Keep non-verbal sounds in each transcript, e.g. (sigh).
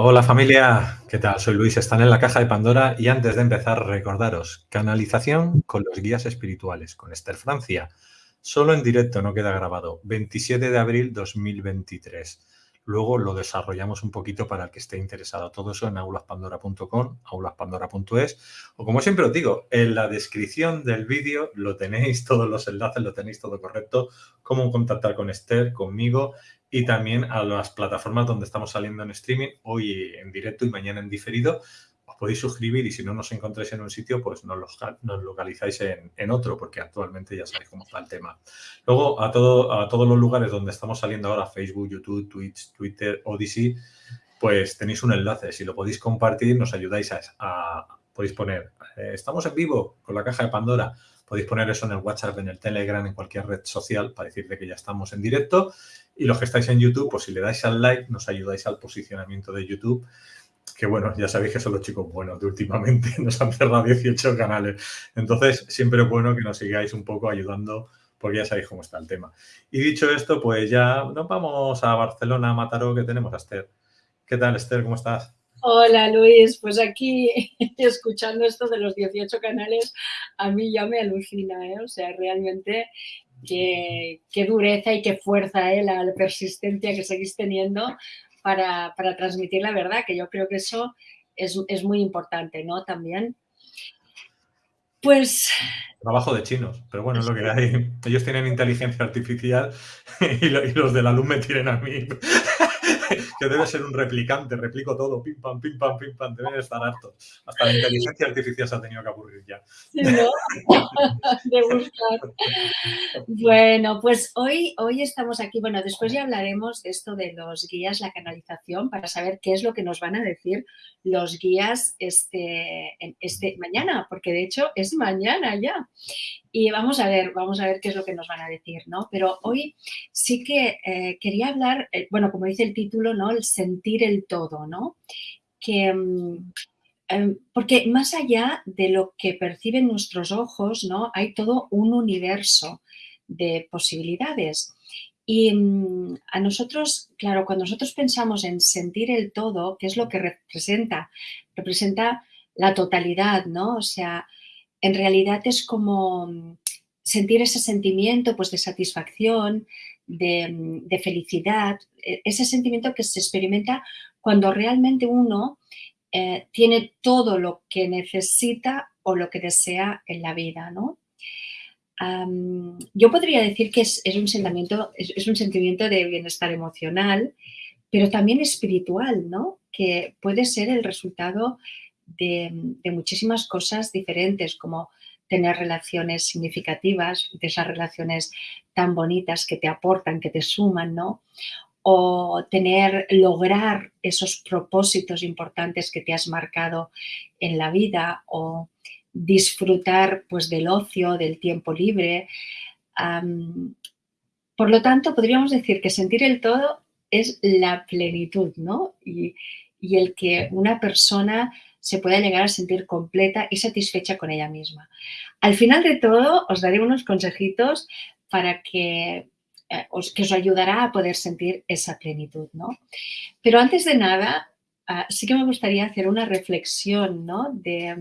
Hola familia, ¿qué tal? Soy Luis, están en la caja de Pandora y antes de empezar recordaros, canalización con los guías espirituales, con Esther Francia, solo en directo, no queda grabado, 27 de abril 2023. Luego lo desarrollamos un poquito para el que esté interesado. Todo eso en aulaspandora.com, aulaspandora.es o como siempre os digo, en la descripción del vídeo lo tenéis, (laughs) todos los enlaces, lo tenéis todo correcto, cómo contactar con Esther, conmigo y también a las plataformas donde estamos saliendo en streaming, hoy en directo y mañana en diferido. Os podéis suscribir y si no nos encontráis en un sitio, pues nos, nos localizáis en, otro, porque actualmente ya sabéis cómo está el tema. Luego, a, todo, a todos los lugares donde estamos saliendo ahora, Facebook, YouTube, Twitch, Twitter, Odyssey, pues tenéis un enlace. Si lo podéis compartir, nos ayudáis a, podéis poner, eh, estamos en vivo con la caja de Pandora, podéis poner eso en el WhatsApp, en el Telegram, en cualquier red social para decirle que ya estamos en directo y los que estáis en YouTube, pues si le dais al like, nos ayudáis al posicionamiento de YouTube. Que bueno, ya sabéis que son los chicos buenos de últimamente, (laughs) nos han cerrado 18 canales. Entonces, siempre es bueno que nos sigáis un poco ayudando porque ya sabéis cómo está el tema. Y dicho esto, pues ya nos vamos a Barcelona, a Mataró, que tenemos a Esther. ¿Qué tal, Esther? ¿Cómo estás? Hola Luis, pues aquí (laughs) escuchando esto de los 18 canales, a mí ya me alucina, ¿eh? o sea, realmente qué, dureza y qué fuerza, ¿eh? la, persistencia que seguís teniendo para, transmitir la verdad, que yo creo que eso es, muy importante, ¿no? También. Pues... Trabajo de chinos, pero bueno, es lo que hay. Ellos tienen inteligencia artificial (laughs) y, los de la luz me tienen a mí. Que debe ser un replicante, replico todo, pim pam, pim pam, pim pam, deben estar hartos. Hasta la inteligencia artificial se ha tenido que aburrir ya. ¿no? (laughs) De buscar. Bueno, pues hoy, hoy estamos aquí, bueno, después ya hablaremos de esto de los guías, la canalización, para saber qué es lo que nos van a decir los guías este, este mañana, porque de hecho es mañana ya. Y vamos a ver, vamos a ver qué es lo que nos van a decir, ¿no? Pero hoy sí que eh, quería hablar, eh, bueno, como dice el título, ¿no? El sentir el todo, ¿no? Que, mm, em, porque más allá de lo que perciben nuestros ojos, ¿no? Hay todo un universo de posibilidades. Y mm, a nosotros, claro, cuando nosotros pensamos en sentir el todo, ¿qué es lo que representa? Representa la totalidad, ¿no? O sea, en realidad es como mm, sentir ese sentimiento pues, de satisfacción, de, felicidad, e, ese sentimiento que se experimenta cuando realmente uno eh, tiene todo lo que necesita o lo que desea en la vida, ¿no? yo podría decir que es, un sentimiento, es, un sentimiento de bienestar emocional, pero también espiritual, ¿no? Que puede ser el resultado de, muchísimas cosas diferentes, como tener relaciones significativas, de esas relaciones tan bonitas que te aportan, que te suman, ¿no? O tener, lograr esos propósitos importantes que te has marcado en la vida o disfrutar pues del ocio, del tiempo libre. por lo tanto, podríamos decir que sentir el todo es la plenitud, ¿no? Y, y el que una persona se pueda llegar a sentir completa y satisfecha con ella misma. Al final de todo, os daré unos consejitos para que eh, os, que os ayudará a poder sentir esa plenitud, ¿no? Pero antes de nada, ah, sí que me gustaría hacer una reflexión, ¿no? De,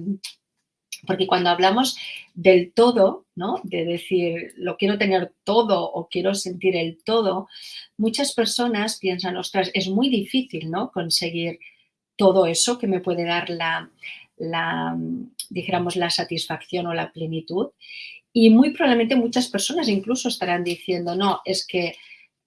porque cuando hablamos del todo, ¿no? De decir, lo quiero tener todo o quiero sentir el todo, muchas personas piensan, ostras, es muy difícil, ¿no? Conseguir todo eso que me puede dar la, la, dijéramos, la satisfacción o la plenitud. Y muy probablemente muchas personas incluso estarán diciendo, no, es que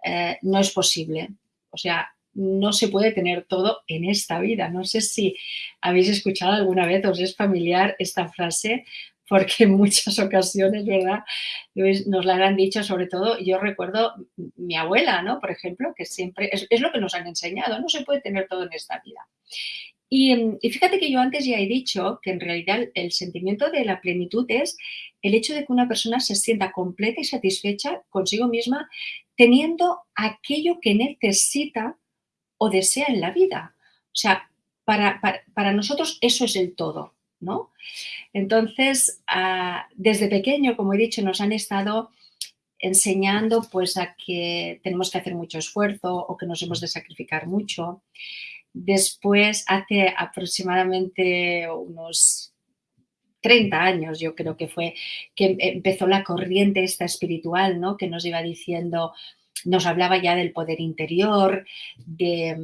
eh, no es posible. O sea, no se puede tener todo en esta vida. No sé si habéis escuchado alguna vez, os es familiar esta frase, porque en muchas ocasiones, ¿verdad? Nos la han dicho, sobre todo, yo recuerdo mi abuela, ¿no? Por ejemplo, que siempre, es, lo que nos han enseñado, no se puede tener todo en esta vida. Y, y, fíjate que yo antes ya he dicho que en realidad el sentimiento de la plenitud es el hecho de que una persona se sienta completa y satisfecha consigo misma teniendo aquello que necesita o desea en la vida. O sea, para, para, para nosotros eso es el todo. ¿No? Entonces, ah, desde pequeño, como he dicho, nos han estado enseñando pues a que tenemos que hacer mucho esfuerzo o que nos hemos de sacrificar mucho. Después, hace aproximadamente unos 30 años, yo creo que fue, que empezó la corriente esta espiritual, ¿no? Que nos iba diciendo, nos hablaba ya del poder interior, de,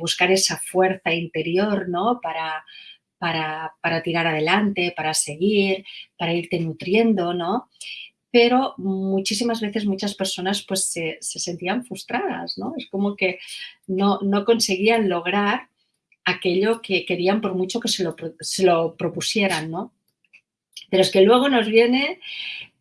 buscar esa fuerza interior, ¿no? Para, para, para, tirar adelante, para seguir, para irte nutriendo, ¿no? Pero muchísimas veces muchas personas pues se, sentían frustradas, ¿no? Es como que no, no, conseguían lograr aquello que querían por mucho que se lo, se lo propusieran, ¿no? Pero es que luego nos viene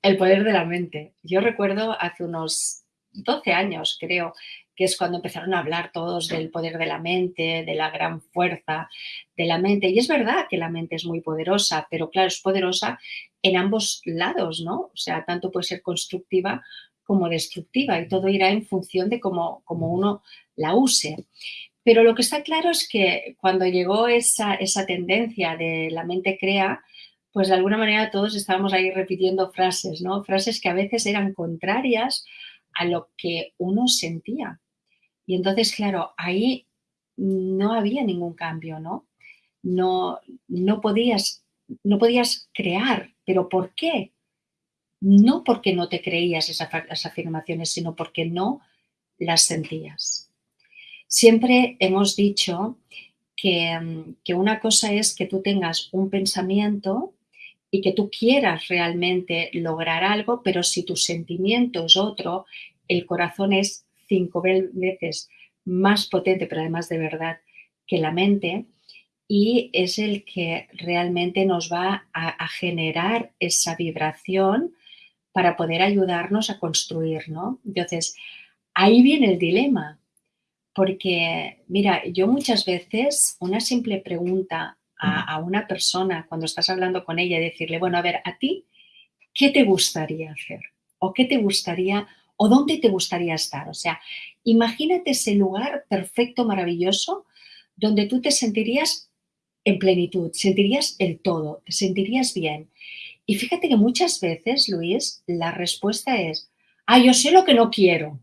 el poder de la mente. Yo recuerdo hace unos 12 años, creo, que es cuando empezaron a hablar todos del poder de la mente, de la gran fuerza de la mente. Y es verdad que la mente es muy poderosa, pero claro, es poderosa en ambos lados, ¿no? O sea, tanto puede ser constructiva como destructiva y todo irá en función de cómo, uno la use. Pero lo que está claro es que cuando llegó esa, esa tendencia de la mente crea, pues de alguna manera todos estábamos ahí repitiendo frases, ¿no? Frases que a veces eran contrarias a lo que uno sentía. Y entonces, claro, ahí no había ningún cambio, ¿no? No, no, podías, no podías crear, pero ¿por qué? No porque no te creías esas afirmaciones, sino porque no las sentías. Siempre hemos dicho que, que una cosa es que tú tengas un pensamiento y que tú quieras realmente lograr algo, pero si tu sentimiento es otro, el corazón es cinco veces más potente, pero además de verdad, que la mente, y es el que realmente nos va a, generar esa vibración para poder ayudarnos a construir, ¿no? Entonces, ahí viene el dilema, porque, mira, yo muchas veces una simple pregunta a, una persona cuando estás hablando con ella y decirle, bueno, a ver, a ti, ¿qué te gustaría hacer? ¿O qué te gustaría, o dónde te gustaría estar? O sea, imagínate ese lugar perfecto, maravilloso, donde tú te sentirías en plenitud, sentirías el todo, te sentirías bien. Y fíjate que muchas veces, Luis, la respuesta es, ah, yo sé lo que no quiero,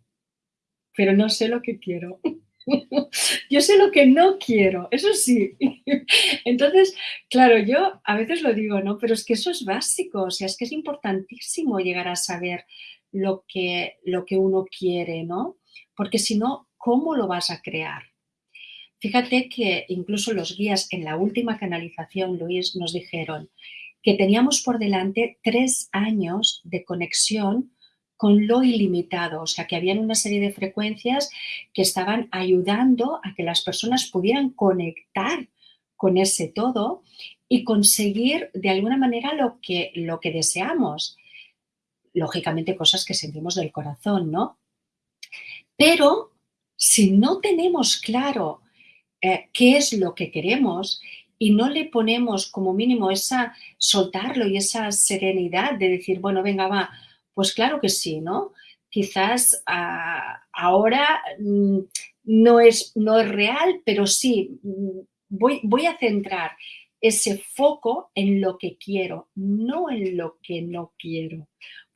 pero no sé lo que quiero. (laughs) yo sé lo que no quiero, eso sí. (laughs) Entonces, claro, yo a veces lo digo, ¿no? Pero es que eso es básico, o sea, es que es importantísimo llegar a saber lo que, lo que uno quiere, ¿no? Porque si no, ¿cómo lo vas a crear? Fíjate que incluso los guías en la última canalización, Luis, nos dijeron que teníamos por delante tres años de conexión con lo ilimitado, o sea que habían una serie de frecuencias que estaban ayudando a que las personas pudieran conectar con ese todo y conseguir de alguna manera lo que, lo que deseamos. Lógicamente cosas que sentimos del corazón, ¿no? Pero si no tenemos claro eh, qué es lo que queremos y no le ponemos como mínimo esa soltarlo y esa serenidad de decir, bueno, venga, va, pues claro que sí, ¿no? Quizás ah, ahora mm, no, es, no es real, pero sí, mm, voy, voy a centrar ese foco en lo que quiero, no en lo que no quiero.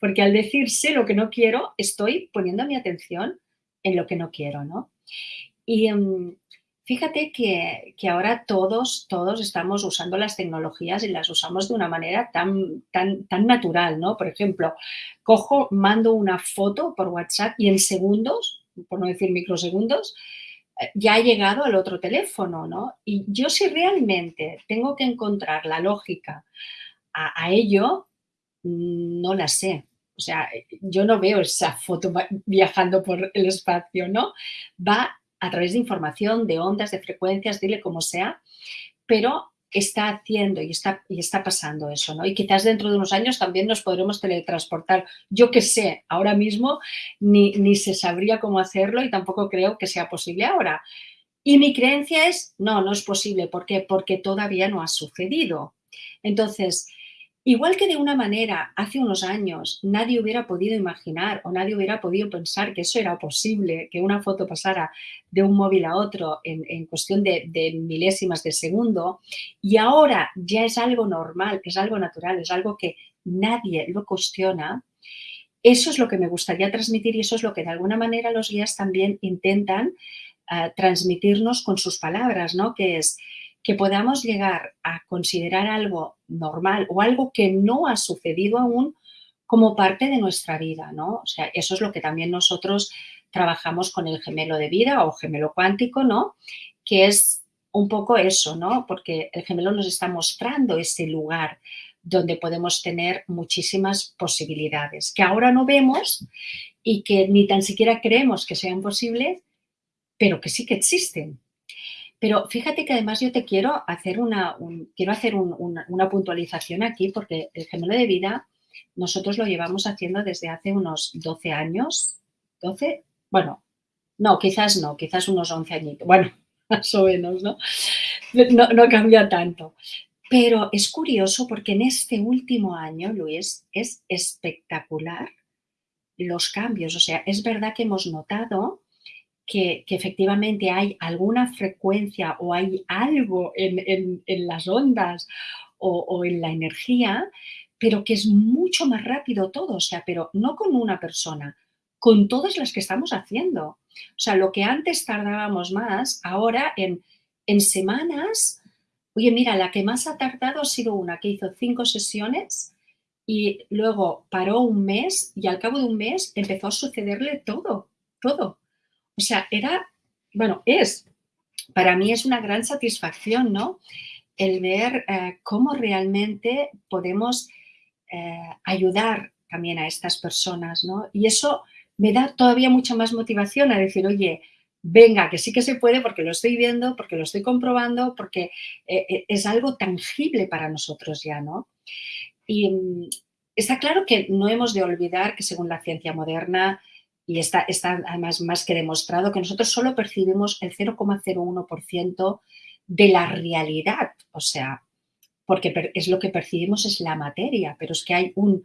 Porque al decir sé lo que no quiero, estoy poniendo mi atención en lo que no quiero, ¿no? Y mm, Fíjate que, ahora todos, todos estamos usando las tecnologías y las usamos de una manera tan, tan, tan natural, ¿no? Por ejemplo, cojo, mando una foto por WhatsApp y en segundos, por no decir microsegundos, eh, ya ha llegado al otro teléfono, ¿no? Y yo si realmente tengo que encontrar la lógica a, a ello, no la sé. O sea, yo no veo esa foto viajando por el espacio, ¿no? Va a través de información, de ondas, de frecuencias, dile como sea, pero está haciendo y está, y está pasando eso, ¿no? Y quizás dentro de unos años también nos podremos teletransportar. Yo que sé, ahora mismo ni, ni se sabría cómo hacerlo y tampoco creo que sea posible ahora. Y mi creencia es, no, no es posible. ¿Por qué? Porque todavía no ha sucedido. Entonces, Igual que de una manera, hace unos años, nadie hubiera podido imaginar o nadie hubiera podido pensar que eso era posible, que una foto pasara de un móvil a otro en, cuestión de, milésimas de segundo, y ahora ya es algo normal, es algo natural, es algo que nadie lo cuestiona, eso es lo que me gustaría transmitir y eso es lo que de alguna manera los guías también intentan transmitirnos con sus palabras, ¿no? Que es que podamos llegar a considerar algo normal o algo que no ha sucedido aún como parte de nuestra vida, ¿no? O sea, eso es lo que también nosotros trabajamos con el gemelo de vida o gemelo cuántico, ¿no? Que es un poco eso, ¿no? Porque el gemelo nos está mostrando ese lugar donde podemos tener muchísimas posibilidades que ahora no vemos y que ni tan siquiera creemos que sean posibles, pero que sí que existen. Pero fíjate que además yo te quiero hacer una, quiero hacer una, puntualización aquí porque el gemelo de vida nosotros lo llevamos haciendo desde hace unos 12 años, 12, bueno, no, quizás no, quizás unos 11 añitos, bueno, (laughs) más o menos, ¿no? No, no cambia tanto. Pero es curioso porque en este último año, Luis, es espectacular los cambios. O sea, es verdad que hemos notado que, efectivamente hay alguna frecuencia o hay algo en, las ondas o, en la energía, pero que es mucho más rápido todo. O sea, pero no con una persona, con todas las que estamos haciendo. O sea, lo que antes tardábamos más, ahora en, en semanas Oye, mira, la que más ha tardado ha sido una que hizo cinco sesiones y luego paró un mes y al cabo de un mes empezó a sucederle todo, todo. O sea, era, bueno, es, para mí es una gran satisfacción, ¿no? El ver eh, cómo realmente podemos eh, ayudar también a estas personas, ¿no? Y eso me da todavía mucha más motivación a decir, oye, venga, que sí que se puede porque lo estoy viendo, porque lo estoy comprobando, porque eh, es algo tangible para nosotros ya, ¿no? Y mm, está claro que no hemos de olvidar que según la ciencia moderna, y está, está además más que demostrado, que nosotros solo percibimos el 0,01% de la realidad, o sea, porque es lo que percibimos es la materia, pero es que hay un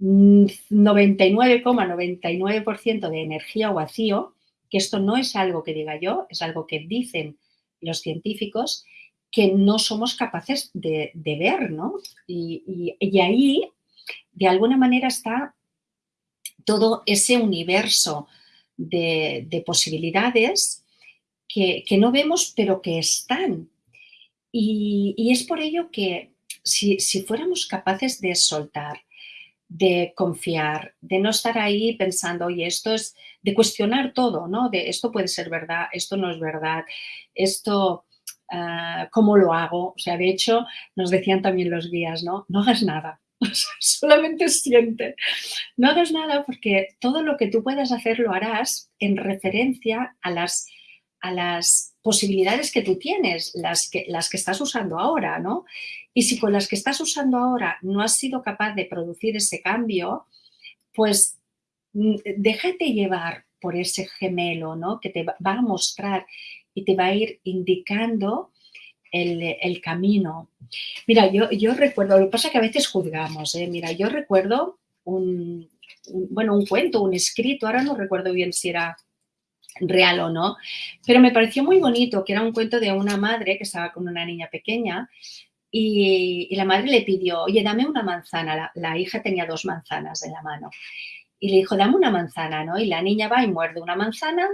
99,99% de energía o vacío que esto no es algo que diga yo, es algo que dicen los científicos que no somos capaces de, ver, ¿no? Y, ahí, de alguna manera, está todo ese universo de, posibilidades que, no vemos, pero que están. Y, es por ello que si, fuéramos capaces de soltar, de confiar, de no estar ahí pensando, oye, esto es, de cuestionar todo, ¿no? De esto puede ser verdad, esto no es verdad, esto, ah, ¿cómo lo hago? O sea, de hecho, nos decían también los guías, ¿no? No hagas nada, (laughs) solamente siente. No hagas nada porque todo lo que tú puedas hacer lo harás en referencia a las, a las posibilidades que tú tienes, las que, las que estás usando ahora, ¿no? Y si con las que estás usando ahora no has sido capaz de producir ese cambio, pues mm, déjate llevar por ese gemelo, ¿no? Que te va a mostrar y te va a ir indicando el, camino. Mira, yo, yo, recuerdo, lo que pasa es que a veces juzgamos, ¿eh? Mira, yo recuerdo un, bueno, un cuento, un escrito, ahora no recuerdo bien si era real o no, pero me pareció muy bonito, que era un cuento de una madre que estaba con una niña pequeña y, la madre le pidió, oye, dame una manzana. La, hija tenía dos manzanas en la mano. Y le dijo, dame una manzana, ¿no? Y la niña va y muerde una manzana,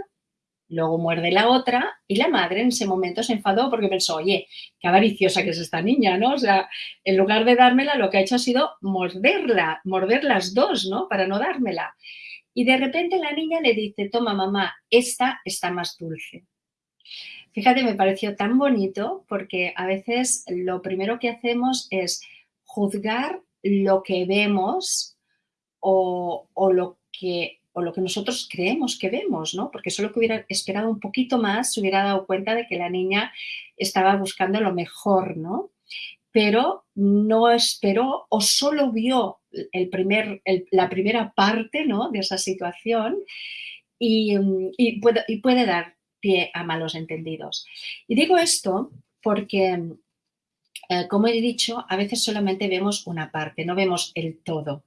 luego muerde la otra y la madre en ese momento se enfadó porque pensó, oye, qué avariciosa que es esta niña, ¿no? O sea, en lugar de dármela, lo que ha hecho ha sido morderla, morder las dos, ¿no? Para no dármela. Y de repente la niña le dice, toma mamá, esta está más dulce. Fíjate, me pareció tan bonito porque a veces lo primero que hacemos es juzgar lo que vemos o, lo, que, o lo que nosotros creemos que vemos, ¿no? Porque solo que hubiera esperado un poquito más se hubiera dado cuenta de que la niña estaba buscando lo mejor, ¿no? Pero no esperó o solo vio el primer, la primera parte ¿no? de esa situación y, y, puede, dar a malos entendidos. Y digo esto porque, eh, como he dicho, a veces solamente vemos una parte, no vemos el todo.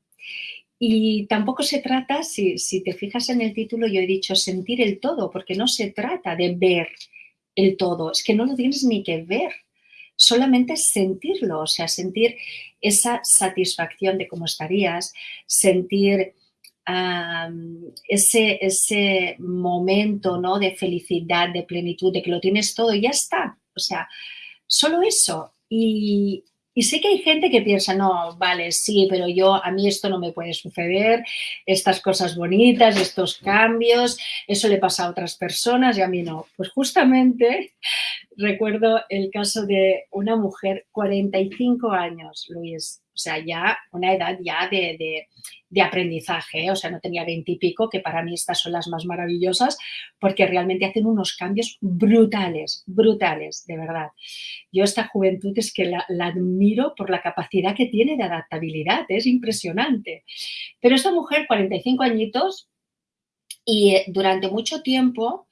Y tampoco se trata, si, si te fijas en el título, yo he dicho sentir el todo, porque no se trata de ver el todo, es que no lo tienes ni que ver, solamente sentirlo, o sea, sentir esa satisfacción de cómo estarías, sentir ese, ese momento ¿no? de felicidad, de plenitud, de que lo tienes todo y ya está. O sea, solo eso. Y, y sé que hay gente que piensa, no, vale, sí, pero yo, a mí esto no me puede suceder, estas cosas bonitas, estos cambios, eso le pasa a otras personas y a mí no. Pues justamente (laughs) recuerdo el caso de una mujer, 45 años, Luis, sea, ya una edad ya de, aprendizaje, ¿eh? o sea, no tenía 20 y pico, que para mí estas son las más maravillosas, porque realmente hacen unos cambios brutales, brutales, de verdad. Yo esta juventud es que la, admiro por la capacidad que tiene de adaptabilidad, es impresionante. Pero esta mujer, 45 añitos, y eh, durante mucho tiempo,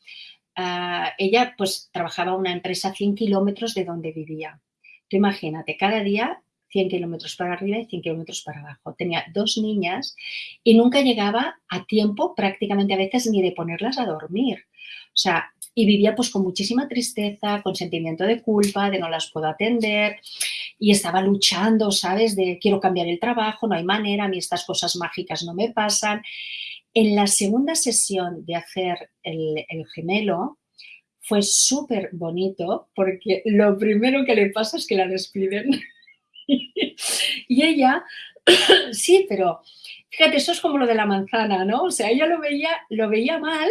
ah, ella pues trabajaba en una empresa a 100 kilómetros de donde vivía. Tú imagínate, cada día 100 kilómetros para arriba y 100 kilómetros para abajo. Tenía dos niñas y nunca llegaba a tiempo prácticamente a veces ni de ponerlas a dormir. O sea, y vivía pues con muchísima tristeza, con sentimiento de culpa, de no las puedo atender y estaba luchando, ¿sabes? De quiero cambiar el trabajo, no hay manera, a mí estas cosas mágicas no me pasan. En la segunda sesión de hacer el, el gemelo, fue súper bonito porque lo primero que le pasa es que la despiden. (laughs) y ella, (clears throat) sí, pero fíjate, eso es como lo de la manzana, ¿no? O sea, ella lo veía, lo veía mal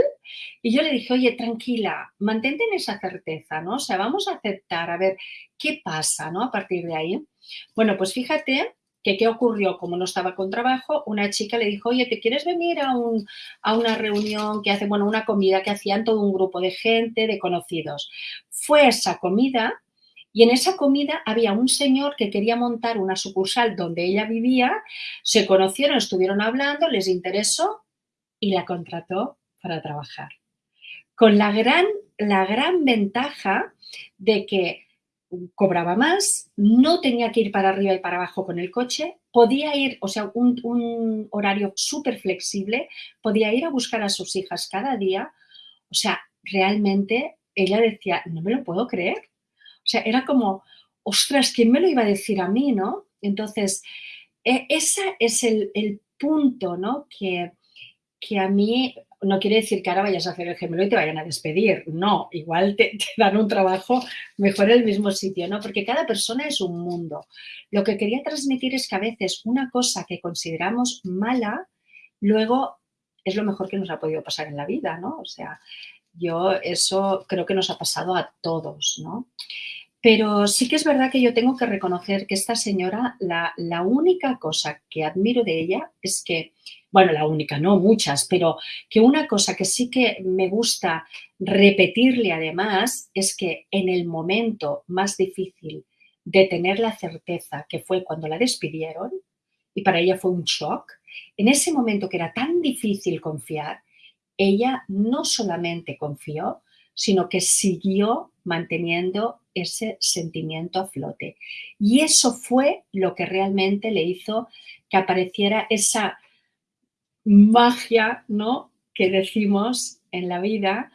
y yo le dije, oye, tranquila, mantente en esa certeza, ¿no? O sea, vamos a aceptar, a ver qué pasa, ¿no? A partir de ahí. Bueno, pues fíjate que qué ocurrió, como no estaba con trabajo, una chica le dijo, oye, ¿te quieres venir a, un, a una reunión que hace, bueno, una comida que hacían todo un grupo de gente, de conocidos? Fue esa comida y en esa comida había un señor que quería montar una sucursal donde ella vivía, se conocieron, estuvieron hablando, les interesó y la contrató para trabajar. Con la gran, la gran ventaja de que cobraba más, no tenía que ir para arriba y para abajo con el coche, podía ir, o sea, un, un horario súper flexible, podía ir a buscar a sus hijas cada día. O sea, realmente ella decía, no me lo puedo creer. O sea, era como, ostras, ¿quién me lo iba a decir a mí, no? Entonces, e, ese es el, punto, ¿no? Que, que, a mí, no quiere decir que ahora vayas a hacer el gemelo y te vayan a despedir, no, igual te, dan un trabajo mejor en el mismo sitio, ¿no? Porque cada persona es un mundo. Lo que quería transmitir es que a veces una cosa que consideramos mala, luego es lo mejor que nos ha podido pasar en la vida, ¿no? O sea, yo eso creo que nos ha pasado a todos, ¿no? Pero sí que es verdad que yo tengo que reconocer que esta señora, la, única cosa que admiro de ella es que, bueno, la única, no muchas, pero que una cosa que sí que me gusta repetirle además es que en el momento más difícil de tener la certeza que fue cuando la despidieron, y para ella fue un shock, en ese momento que era tan difícil confiar, ella no solamente confió, sino que siguió manteniendo ese sentimiento a flote. Y eso fue lo que realmente le hizo que apareciera esa magia, ¿no? Que decimos en la vida.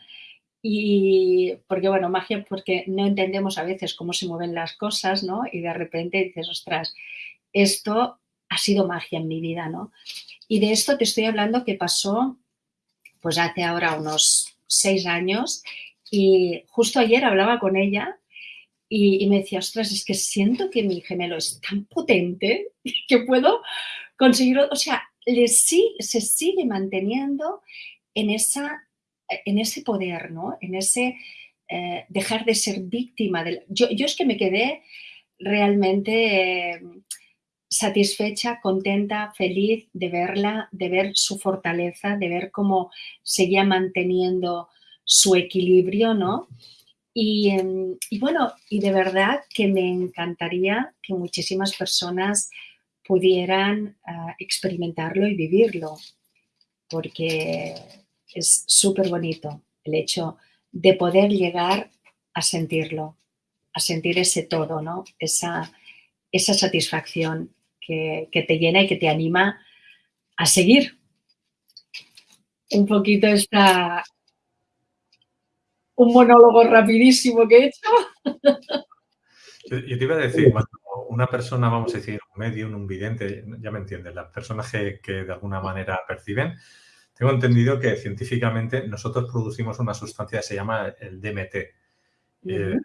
Y porque, bueno, magia porque no entendemos a veces cómo se mueven las cosas, ¿no? Y de repente dices, ostras, esto ha sido magia en mi vida, ¿no? Y de esto te estoy hablando que pasó, pues hace ahora unos seis años y justo ayer hablaba con ella y, me decía, ostras, es que siento que mi gemelo es tan potente (laughs) que puedo conseguir, o sea, le, sí, se sigue manteniendo en, esa, en ese poder, ¿no? En ese eh, dejar de ser víctima. Yo es que me quedé realmente eh, satisfecha, contenta, feliz de verla, de ver su fortaleza, de ver cómo seguía manteniendo su equilibrio, ¿no? Em, y, bueno, y de verdad que me encantaría que muchísimas personas pudieran ah, experimentarlo y vivirlo, porque es súper bonito el hecho de poder llegar a sentirlo, a sentir ese todo, ¿no? Esa, esa satisfacción que, que te llena y que te anima a seguir. Un poquito esta, un monólogo rapidísimo que he hecho. Yo te iba a decir, una persona, vamos a decir, un medium, un vidente, ya me entiendes, las personas que, de alguna manera perciben, tengo entendido que científicamente nosotros producimos una sustancia que se llama el DMT. Eh,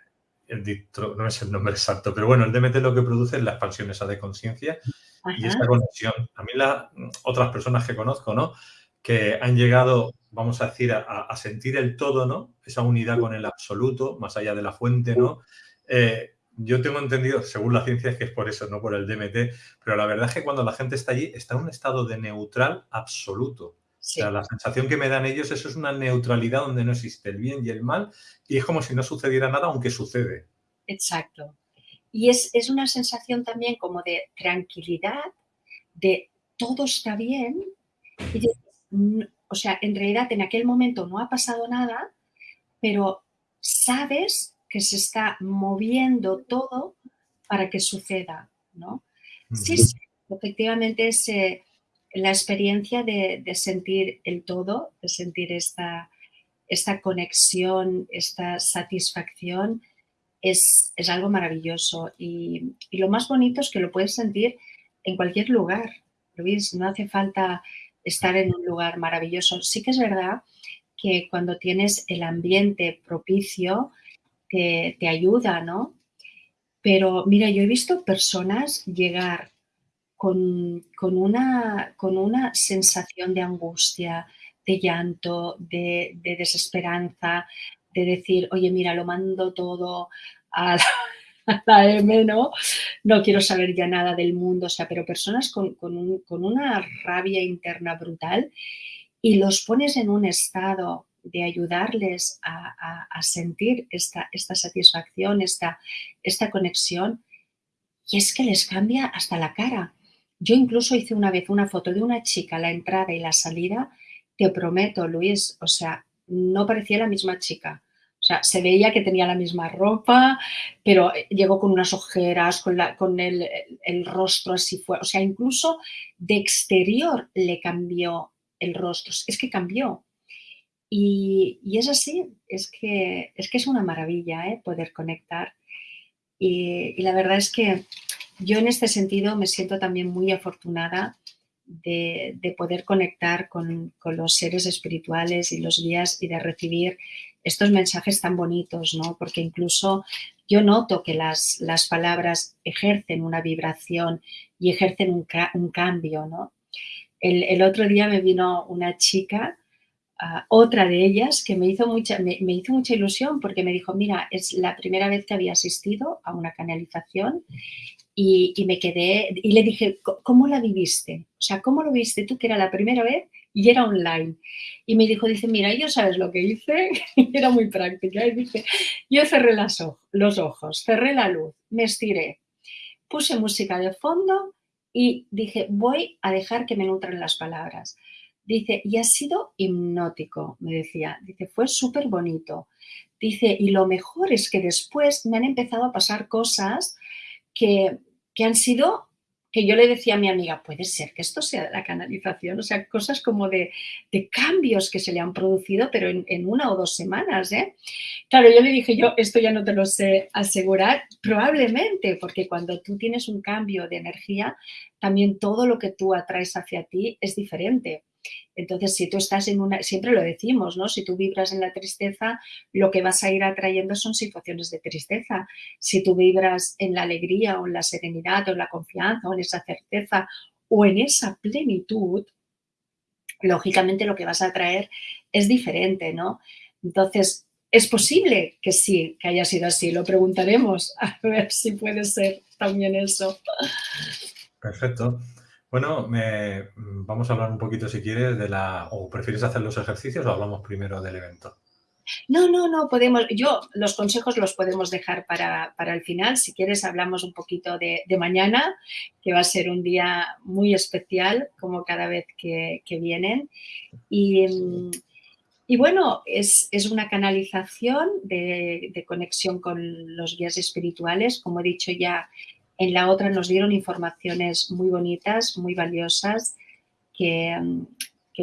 el no es el nombre exacto, pero bueno, el DMT lo que produce es la expansión esa de conciencia y esta conexión. A mí las otras personas que conozco, ¿no? Que han llegado, vamos a decir, a, sentir el todo, ¿no? Esa unidad con el absoluto, más allá de la fuente, ¿no? Eh, yo tengo entendido, según la ciencia, es que es por eso, no por el DMT, pero la verdad es que cuando la gente está allí, está en un estado de neutral absoluto. O sea, la sensación que me dan ellos, eso es una neutralidad donde no existe el bien y el mal y es como si no sucediera nada, aunque sucede. Exacto. Y es, una sensación también como de tranquilidad, de todo está bien. O sea, en realidad en aquel momento no ha pasado nada, pero sabes que se está moviendo todo para que suceda, ¿no? Sí, sí, efectivamente es eh, la experiencia de, sentir el todo, de sentir esta, esta conexión, esta satisfacción, es, algo maravilloso. Y, lo más bonito es que lo puedes sentir en cualquier lugar, Luis, no hace falta estar en un lugar maravilloso. Sí que es verdad que cuando tienes el ambiente propicio, te, ayuda, ¿no? Pero mira, yo he visto personas llegar con, una, con una sensación de angustia, de llanto, de, desesperanza, de decir, oye, mira, lo mando todo a M, ¿no? No quiero saber ya nada del mundo, o sea, pero personas con, una rabia interna brutal y los pones en un estado de ayudarles a, sentir esta, esta satisfacción, esta, esta conexión, y es que les cambia hasta la cara. Yo incluso hice una vez una foto de una chica, la entrada y la salida, te prometo, Luis, o sea, no parecía la misma chica. O sea, se veía que tenía la misma ropa, pero llegó con unas ojeras, con, con el, rostro así fue. O sea, incluso de exterior le cambió el rostro. Es que cambió. Y, es así, es que, es que es una maravilla ¿eh? poder conectar. y la verdad es que yo en este sentido me siento también muy afortunada de, poder conectar con, los seres espirituales y los guías y de recibir estos mensajes tan bonitos, ¿no? Porque incluso yo noto que las, las palabras ejercen una vibración y ejercen un, cambio, ¿no? El, otro día me vino una chica, ah, otra de ellas, que me hizo, mucha, me hizo mucha ilusión porque me dijo, mira, es la primera vez que había asistido a una canalización y, me quedé y le dije, ¿cómo la viviste? O sea, ¿cómo lo viste tú que era la primera vez y era online? Y me dijo, dice, mira, yo sabes lo que hice, (laughs) era muy práctica, y dice, yo cerré las los ojos, cerré la luz, me estiré, puse música de fondo y dije, voy a dejar que me nutran las palabras. Dice, y ha sido hipnótico, me decía. Dice, fue súper bonito. Dice, y lo mejor es que después me han empezado a pasar cosas que, han sido que yo le decía a mi amiga, puede ser que esto sea la canalización, o sea, cosas como de, cambios que se le han producido, pero en, una o dos semanas, ¿eh? Claro, yo le dije, yo esto ya no te lo sé asegurar, probablemente, porque cuando tú tienes un cambio de energía, también todo lo que tú atraes hacia ti es diferente. Entonces, si tú estás en una, siempre lo decimos, ¿no? Si tú vibras en la tristeza, lo que vas a ir atrayendo son situaciones de tristeza. Si tú vibras en la alegría o en la serenidad o en la confianza o en esa certeza o en esa plenitud, lógicamente lo que vas a atraer es diferente, ¿no? Entonces, es posible que sí, que haya sido así. Lo preguntaremos (laughs) a ver si puede ser también eso. Perfecto. Bueno, me, vamos a hablar un poquito, si quieres, de la... ¿O prefieres hacer los ejercicios o hablamos primero del evento? No, no, no, podemos... Yo, los consejos los podemos dejar para, el final. Si quieres, hablamos un poquito de, mañana, que va a ser un día muy especial, como cada vez que, vienen. Y... bueno, es, una canalización de, conexión con los guías espirituales. Como he dicho ya, en la otra nos dieron informaciones muy bonitas, muy valiosas, que,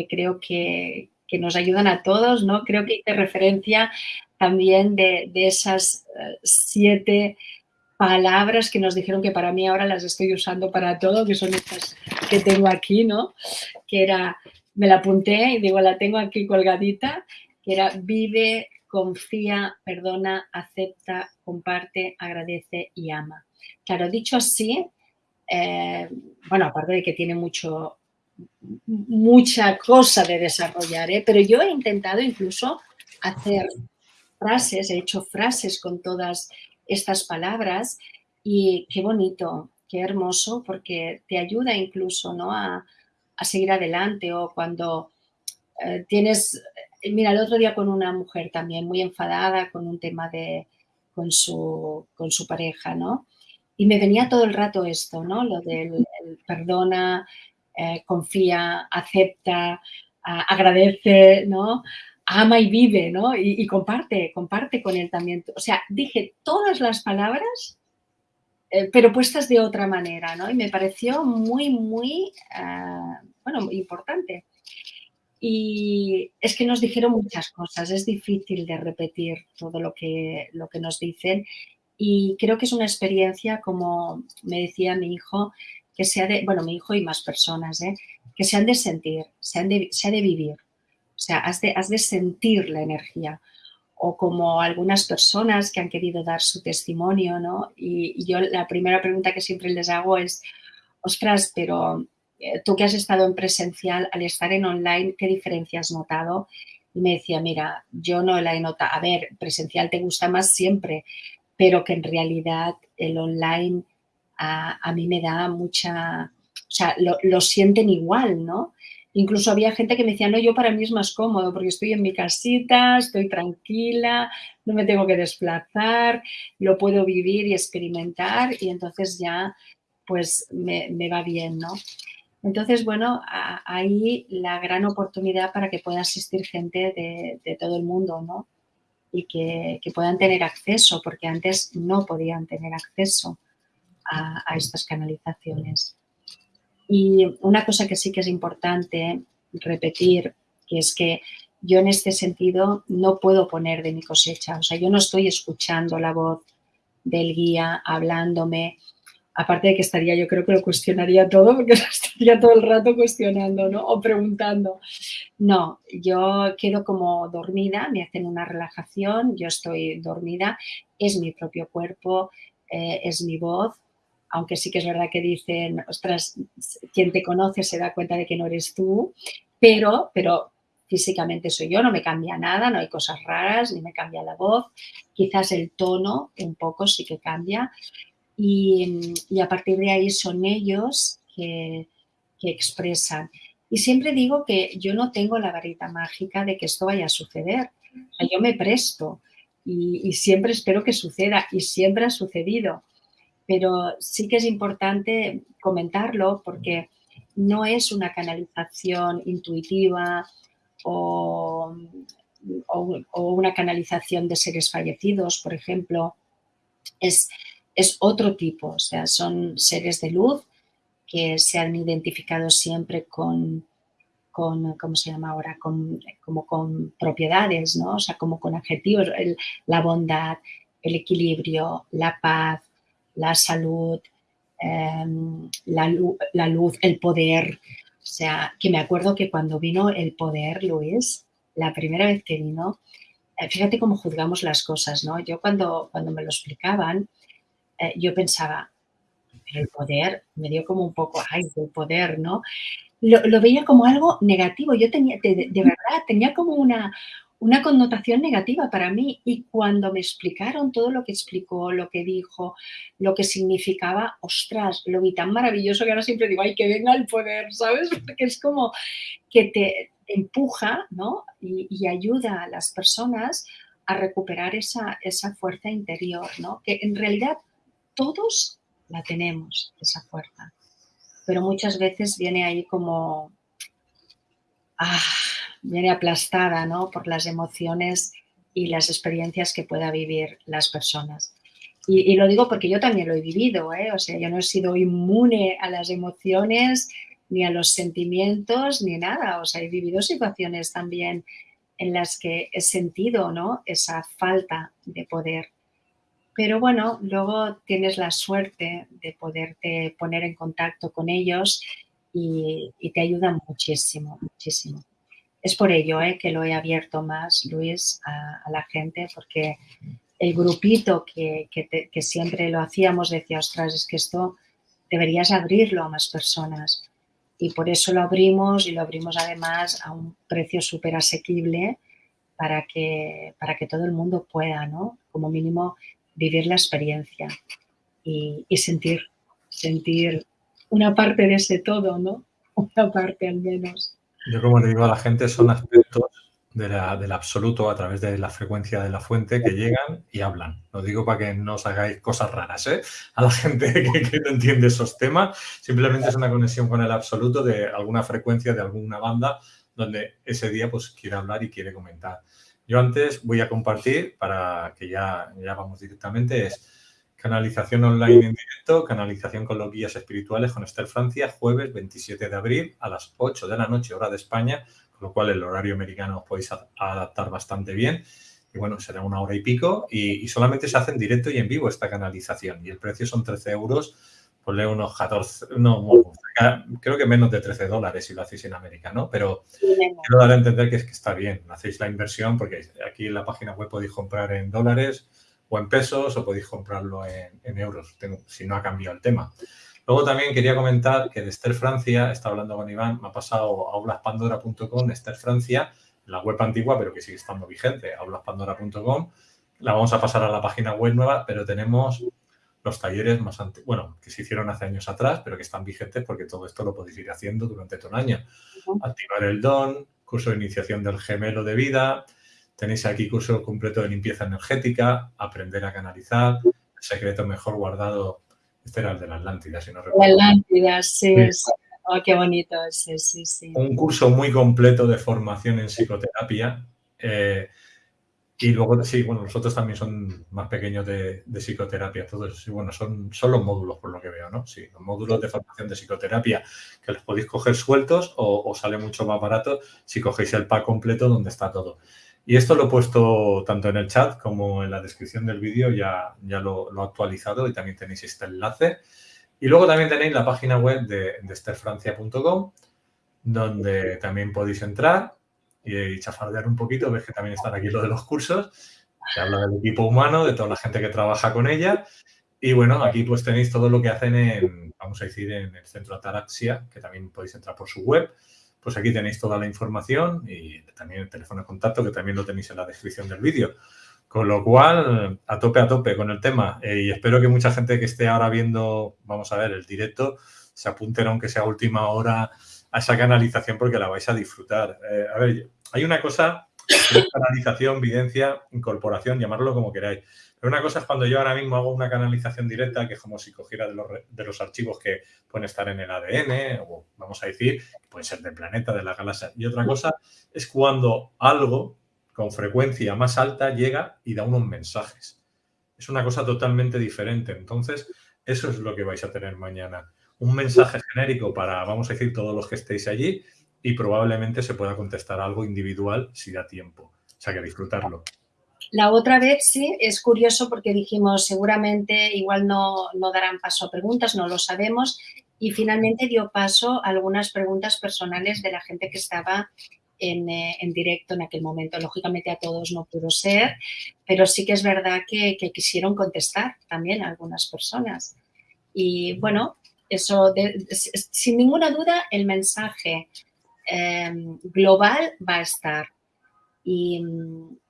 creo que, nos ayudan a todos, ¿no? Creo que hice referencia también de, esas eh, siete palabras que nos dijeron que para mí ahora las estoy usando para todo, que son estas que tengo aquí, ¿no? Que era, me la apunté y digo, la tengo aquí colgadita, que era vive, confía, perdona, acepta, comparte, agradece y ama. Claro, dicho así, eh, bueno, aparte de que tiene mucho, mucha cosa de desarrollar, ¿eh? pero yo he intentado incluso hacer frases, he hecho frases con todas estas palabras y qué bonito, qué hermoso, porque te ayuda incluso ¿no? a, seguir adelante o cuando eh, tienes, mira, el otro día con una mujer también muy enfadada con un tema de, con su, con su pareja, ¿no? Y me venía todo el rato esto, ¿no? Lo del perdona, eh, confía, acepta, agradece, ¿no? Ama y vive, ¿no? Y, comparte, comparte con él también. O sea, dije todas las palabras, eh, pero puestas de otra manera, ¿no? Y me pareció muy, muy, uh, bueno, importante. Y es que nos dijeron muchas cosas, es difícil de repetir todo lo que, lo que nos dicen y creo que es una experiencia, como me decía mi hijo, que sea de, bueno, mi hijo y más personas, ¿eh? que se han de sentir, se han de, se ha de vivir. O sea, has de, has de sentir la energía. O como algunas personas que han querido dar su testimonio, ¿no? Y, yo la primera pregunta que siempre les hago es, ostras, pero eh, tú que has estado en presencial, al estar en online, ¿qué diferencia has notado? Y me decía, mira, yo no la he notado. A ver, presencial te gusta más siempre, pero que en realidad el online a, mí me da mucha, o sea, lo, sienten igual, ¿no? Incluso había gente que me decía, no, yo para mí es más cómodo porque estoy en mi casita, estoy tranquila, no me tengo que desplazar, lo puedo vivir y experimentar y entonces ya pues me, va bien, ¿no? Entonces, bueno, ahí la gran oportunidad para que pueda asistir gente de, de todo el mundo, ¿no? Y que, puedan tener acceso, porque antes no podían tener acceso a, estas canalizaciones. Y una cosa que sí que es importante repetir, que es que yo en este sentido no puedo poner de mi cosecha, o sea, yo no estoy escuchando la voz del guía hablándome, aparte de que estaría, yo creo que lo cuestionaría todo, porque (laughs) estaría todo el rato cuestionando, ¿no? O preguntando. No, yo quedo como dormida, me hacen una relajación, yo estoy dormida, es mi propio cuerpo, eh, es mi voz, aunque sí que es verdad que dicen, ostras, quien te conoce se da cuenta de que no eres tú, pero, pero físicamente soy yo, no me cambia nada, no hay cosas raras, ni me cambia la voz, quizás el tono un poco sí que cambia, y, a partir de ahí son ellos que, expresan. Y siempre digo que yo no tengo la varita mágica de que esto vaya a suceder. yo me presto y, siempre espero que suceda y siempre ha sucedido. Pero sí que es importante comentarlo porque no es una canalización intuitiva o, o una canalización de seres fallecidos, por ejemplo. Es, es otro tipo, o sea, son seres de luz que se han identificado siempre con, con ¿cómo se llama ahora? Con, como con propiedades, ¿no? O sea, como con adjetivos, la bondad, el equilibrio, la paz, la salud, em, la, la, luz, el poder. O sea, que me acuerdo que cuando vino el poder, Luis, la primera vez que vino, eh, fíjate cómo juzgamos las cosas, ¿no? Yo cuando, cuando me lo explicaban, eh, yo pensaba, pero el poder, me dio como un poco, ay, el poder, ¿no? Lo, veía como algo negativo. Yo tenía, de, verdad, tenía como una, una connotación negativa para mí y cuando me explicaron todo lo que explicó, lo que dijo, lo que significaba, ostras, lo vi tan maravilloso que ahora siempre digo, ay, que venga el poder, ¿sabes? (laughs) Porque es como que te, empuja, ¿no? Y, y, ayuda a las personas a recuperar esa, esa fuerza interior, ¿no? Que en realidad todos la tenemos, esa fuerza, pero muchas veces viene ahí como, ah, viene aplastada ¿no? por las emociones y las experiencias que pueda vivir las personas. Y, lo digo porque yo también lo he vivido, ¿eh? o sea, yo no he sido inmune a las emociones, ni a los sentimientos, ni nada, o sea, he vivido situaciones también en las que he sentido ¿no? esa falta de poder Pero bueno, luego tienes la suerte de poderte poner en contacto con ellos y, te ayudan muchísimo, muchísimo. Es por ello ¿eh? que lo he abierto más, Luis, a, la gente, porque el grupito que, que, siempre lo hacíamos decía, ostras, es que esto deberías abrirlo a más personas. Y por eso lo abrimos y lo abrimos además a un precio súper asequible para que, para que todo el mundo pueda, ¿no? Como mínimo, vivir la experiencia y, sentir, sentir una parte de ese todo, ¿no? (laughs) Una parte al menos. Yo como le digo a la gente, son aspectos del absoluto a través de la frecuencia de la fuente que llegan y hablan. Lo digo para que no os hagáis cosas raras ¿eh? a la gente (laughs) que, no entiende esos temas. Simplemente es una conexión con el absoluto de alguna frecuencia de alguna banda donde ese día pues quiere hablar y quiere comentar. Yo antes voy a compartir para que ya, ya vamos directamente, es canalización online en directo, canalización con los guías espirituales con Esther Francia, jueves 27 de abril a las 8 de la noche, hora de España, con lo cual el horario americano os podéis adaptar bastante bien. Y bueno, será una hora y pico y, solamente se hace en directo y en vivo esta canalización. Y el precio son 13 euros, ponle unos 14, no, creo que menos de 13 dólares si lo hacéis en América, ¿no? Pero quiero dar a entender que, es que está bien, hacéis la inversión porque aquí en la página web podéis comprar en dólares o en pesos o podéis comprarlo en, euros, si no ha cambiado el tema. Luego también quería comentar que de Esther Francia, está hablando con Iván, me ha pasado a aulaspandora.com, Esther Francia, la web antigua, pero que sigue estando vigente, aulaspandora.com. La vamos a pasar a la página web nueva, pero tenemos los talleres más antiguos, bueno, que se hicieron hace años atrás, pero que están vigentes porque todo esto lo podéis ir haciendo durante todo el año. Activar el don, curso de iniciación del gemelo de vida, tenéis aquí curso completo de limpieza energética, aprender a canalizar, el secreto mejor guardado este era el de la Atlántida, si no recuerdo. La Atlántida, sí. Oh, qué bonito, sí, sí, sí. Un curso muy completo de formación en psicoterapia. Eh, y luego, sí, bueno, los otros también son más pequeños de, psicoterapia. Todos, sí, bueno, son, son los módulos, por lo que veo, ¿no? Sí, los módulos de formación de psicoterapia que los podéis coger sueltos o, sale mucho más barato si cogéis el pack completo donde está todo. Y esto lo he puesto tanto en el chat como en la descripción del vídeo, ya, ya lo, he actualizado y también tenéis este enlace. Y luego también tenéis la página web de, de donde también podéis entrar y chafardear un poquito. Ves que también están aquí lo de los cursos. Se habla del equipo humano, de toda la gente que trabaja con ella. Y bueno, aquí pues tenéis todo lo que hacen en, vamos a decir, en el centro Ataraxia, que también podéis entrar por su web pues aquí tenéis toda la información y también el teléfono de contacto que también lo tenéis en la descripción del vídeo. Con lo cual, a tope, a tope con el tema. Eh, y espero que mucha gente que esté ahora viendo, vamos a ver, el directo, se apunten, aunque sea última hora, a esa canalización porque la vais a disfrutar. Eh, a ver, hay una cosa, canalización, videncia, incorporación, llamarlo como queráis. Pero una cosa es cuando yo ahora mismo hago una canalización directa, que es como si cogiera de los, de los archivos que pueden estar en el ADN, o vamos a decir, pueden ser del planeta, de la galaxia. Y otra cosa es cuando algo con frecuencia más alta llega y da unos mensajes. Es una cosa totalmente diferente. Entonces, eso es lo que vais a tener mañana. Un mensaje genérico para, vamos a decir, todos los que estéis allí y probablemente se pueda contestar algo individual si da tiempo. O sea, que disfrutarlo. La otra vez sí, es curioso porque dijimos seguramente igual no, no darán paso a preguntas, no lo sabemos, y finalmente dio paso a algunas preguntas personales de la gente que estaba en, eh, en, directo en aquel momento. Lógicamente a todos no pudo ser, pero sí que es verdad que, que quisieron contestar también a algunas personas. Y bueno, eso, sin ninguna duda, el mensaje eh, global va a estar. Y,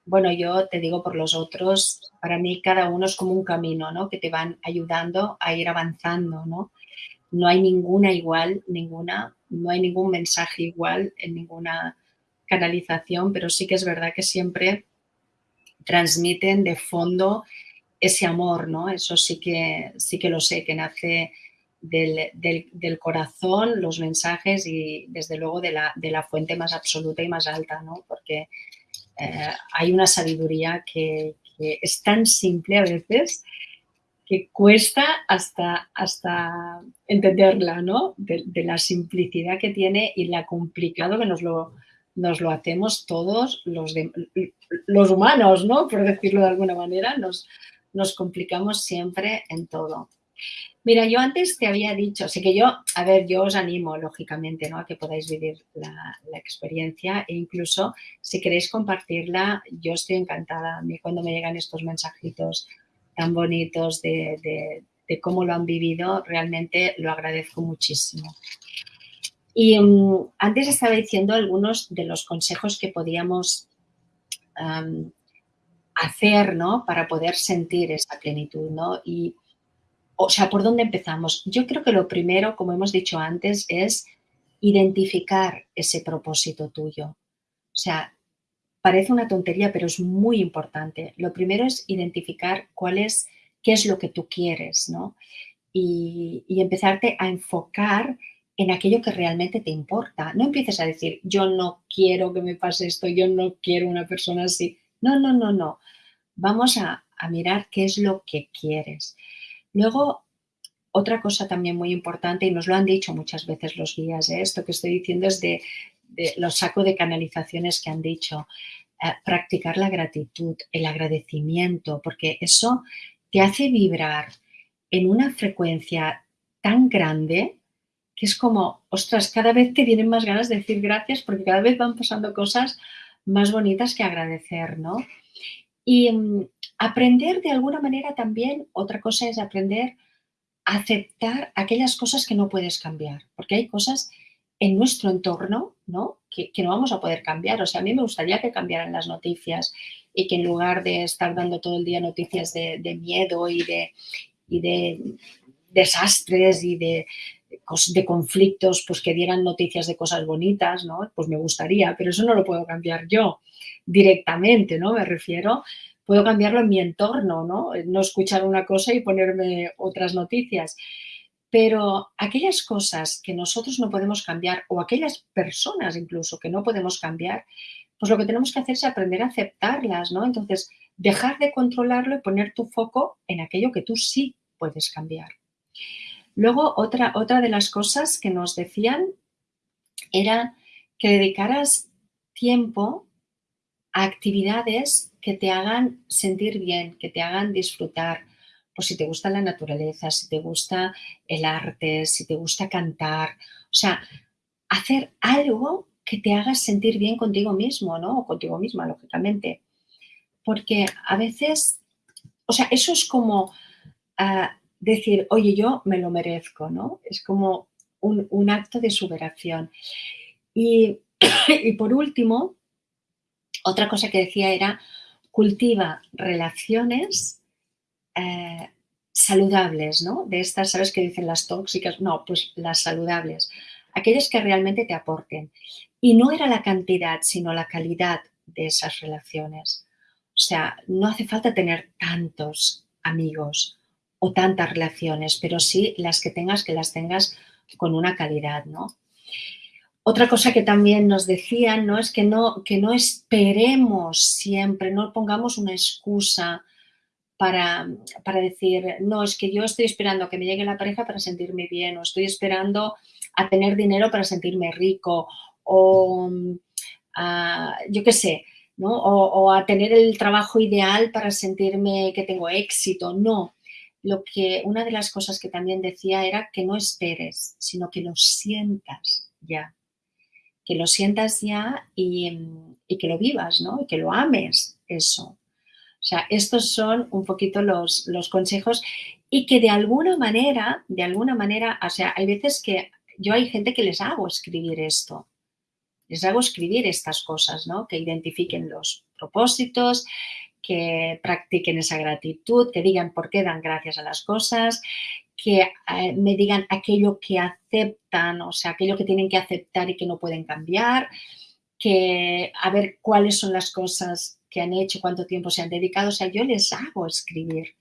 bueno, yo te digo por los otros, para mí cada uno es como un camino, ¿no? Que te van ayudando a ir avanzando, ¿no? No hay ninguna igual, ninguna, no hay ningún mensaje igual en ninguna canalización, pero sí que es verdad que siempre transmiten de fondo ese amor, ¿no? Eso sí que, sí que lo sé, que nace del, corazón, los mensajes y desde luego de la, de la fuente más absoluta y más alta, ¿no? Porque eh, hay una sabiduría que, es tan simple a veces que cuesta hasta, hasta entenderla, ¿no? De, la simplicidad que tiene y la complicado que nos lo, nos lo hacemos todos los, los humanos, ¿no? Por decirlo de alguna manera, nos, nos complicamos siempre en todo. Mira, yo antes te había dicho, así que yo, a ver, yo os animo, lógicamente, ¿no? A que podáis vivir la, experiencia e incluso si queréis compartirla, yo estoy encantada. A mí cuando me llegan estos mensajitos tan bonitos de, cómo lo han vivido, realmente lo agradezco muchísimo. Y mm, antes estaba diciendo algunos de los consejos que podíamos hacer, ¿no? Para poder sentir esa plenitud, ¿no? Y o sea, ¿por dónde empezamos? Yo creo que lo primero, como hemos dicho antes, es identificar ese propósito tuyo. O sea, parece una tontería, pero es muy importante. Lo primero es identificar cuál es, qué es lo que tú quieres, ¿no? Y, y empezarte a enfocar en aquello que realmente te importa. No empieces a decir, yo no quiero que me pase esto, yo no quiero una persona así. No, no, no, no. Vamos a, a mirar qué es lo que quieres. Luego, otra cosa también muy importante, y nos lo han dicho muchas veces los guías, ¿eh? esto que estoy diciendo es de, los sacos de canalizaciones que han dicho, eh, practicar la gratitud, el agradecimiento, porque eso te hace vibrar en una frecuencia tan grande que es como, ostras, cada vez te vienen más ganas de decir gracias porque cada vez van pasando cosas más bonitas que agradecer, ¿no? Y mm, aprender de alguna manera también, otra cosa es aprender a aceptar aquellas cosas que no puedes cambiar, porque hay cosas en nuestro entorno ¿no? Que, no vamos a poder cambiar. O sea, a mí me gustaría que cambiaran las noticias y que en lugar de estar dando todo el día noticias de, miedo y de, desastres y de, de conflictos, pues que dieran noticias de cosas bonitas, ¿no? Pues me gustaría, pero eso no lo puedo cambiar yo directamente, ¿no? Me refiero, puedo cambiarlo en mi entorno, ¿no? No escuchar una cosa y ponerme otras noticias. Pero aquellas cosas que nosotros no podemos cambiar o aquellas personas incluso que no podemos cambiar, pues lo que tenemos que hacer es aprender a aceptarlas, ¿no? Entonces, dejar de controlarlo y poner tu foco en aquello que tú sí puedes cambiar. Luego, otra, otra de las cosas que nos decían era que dedicaras tiempo a actividades que te hagan sentir bien, que te hagan disfrutar. Pues si te gusta la naturaleza, si te gusta el arte, si te gusta cantar. O sea, hacer algo que te haga sentir bien contigo mismo, ¿no? O contigo misma, lógicamente. Porque a veces, o sea, eso es como ah, decir, oye, yo me lo merezco, ¿no? Es como un, acto de superación. (coughs) Y por último, otra cosa que decía era, cultiva relaciones eh, saludables, ¿no? De estas, ¿sabes qué dicen las tóxicas? No, pues las saludables. Aquellas que realmente te aporten. Y no era la cantidad, sino la calidad de esas relaciones. O sea, no hace falta tener tantos amigos o tantas relaciones, pero sí las que tengas, que las tengas con una calidad, ¿no? Otra cosa que también nos decían ¿no? es que no, que no esperemos siempre, no pongamos una excusa para, para, decir, no, es que yo estoy esperando a que me llegue la pareja para sentirme bien, o estoy esperando a tener dinero para sentirme rico, o yo qué sé, ¿no? O, o, a tener el trabajo ideal para sentirme que tengo éxito. No, lo que una de las cosas que también decía era que no esperes, sino que lo sientas ya que lo sientas ya y, que lo vivas, ¿no? Y que lo ames, eso. O sea, estos son un poquito los, los consejos y que de alguna manera, de alguna manera, o sea, hay veces que yo hay gente que les hago escribir esto, les hago escribir estas cosas, ¿no? Que identifiquen los propósitos, que practiquen esa gratitud, que digan por qué dan gracias a las cosas, que eh, me digan aquello que aceptan, o sea, aquello que tienen que aceptar y que no pueden cambiar, que a ver cuáles son las cosas que han hecho, cuánto tiempo se han dedicado. O sea, yo les hago escribir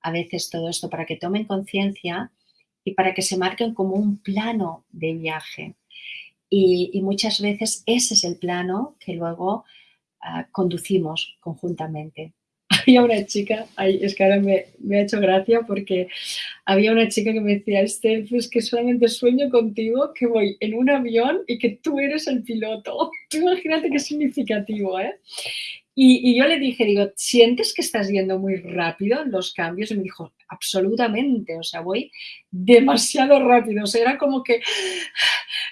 a veces todo esto para que tomen conciencia y para que se marquen como un plano de viaje. Y, muchas veces ese es el plano que luego ah, conducimos conjuntamente (laughs) había una chica, es que ahora me, ha hecho gracia porque había una chica que me decía, Esther, pues que solamente sueño contigo que voy en un avión y que tú eres el piloto. (laughs) Tú imagínate qué significativo, ¿eh? Y, yo le dije, digo, ¿sientes que estás yendo muy rápido en los cambios? Y me dijo, absolutamente, o sea, voy demasiado rápido. O sea, era como que